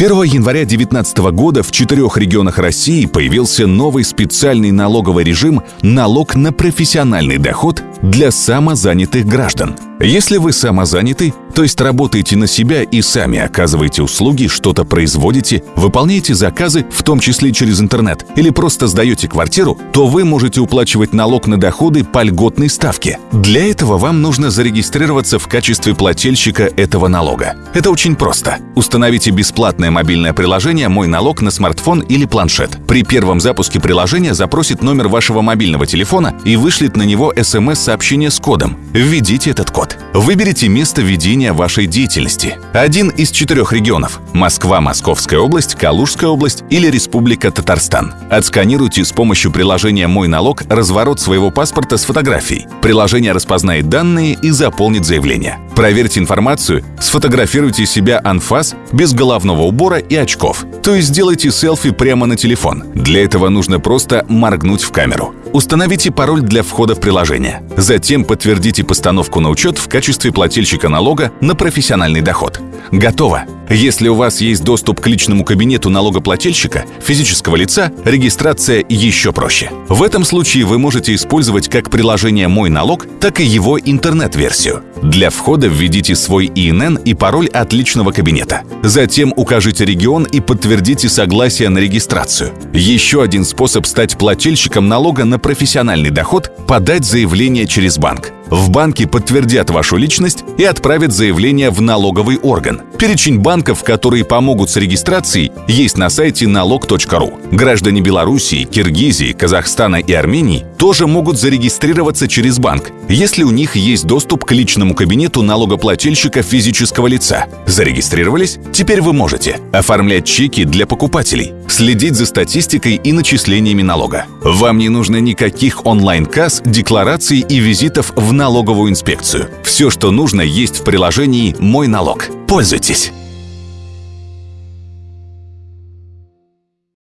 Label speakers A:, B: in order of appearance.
A: С 1 января 2019 года в четырех регионах России появился новый специальный налоговый режим «Налог на профессиональный доход» для самозанятых граждан. Если вы самозанятый, то есть работаете на себя и сами оказываете услуги, что-то производите, выполняете заказы, в том числе через интернет, или просто сдаете квартиру, то вы можете уплачивать налог на доходы по льготной ставке. Для этого вам нужно зарегистрироваться в качестве плательщика этого налога. Это очень просто. Установите бесплатное мобильное приложение «Мой налог» на смартфон или планшет. При первом запуске приложения запросит номер вашего мобильного телефона и вышлет на него смс-сообщение с кодом. Введите этот код. Выберите место ведения вашей деятельности. Один из четырех регионов – Москва, Московская область, Калужская область или Республика Татарстан. Отсканируйте с помощью приложения «Мой налог» разворот своего паспорта с фотографией. Приложение распознает данные и заполнит заявление. Проверьте информацию, сфотографируйте себя анфас без головного убора и очков. То есть сделайте селфи прямо на телефон. Для этого нужно просто моргнуть в камеру. Установите пароль для входа в приложение. Затем подтвердите постановку на учет в качестве плательщика налога на профессиональный доход. Готово! Если у вас есть доступ к личному кабинету налогоплательщика, физического лица, регистрация еще проще. В этом случае вы можете использовать как приложение «Мой налог», так и его интернет-версию. Для входа введите свой ИНН и пароль от личного кабинета. Затем укажите регион и подтвердите согласие на регистрацию. Еще один способ стать плательщиком налога на профессиональный доход – подать заявление через банк. В банке подтвердят вашу личность и отправят заявление в налоговый орган. Перечень банков, которые помогут с регистрацией, есть на сайте налог.ру. Граждане Белоруссии, Киргизии, Казахстана и Армении тоже могут зарегистрироваться через банк, если у них есть доступ к личному кабинету налогоплательщика физического лица. Зарегистрировались? Теперь вы можете оформлять чеки для покупателей, следить за статистикой и начислениями налога. Вам не нужно никаких онлайн-касс, деклараций и визитов в налоговую инспекцию. Все, что нужно, есть в приложении «Мой налог». Пользуйтесь!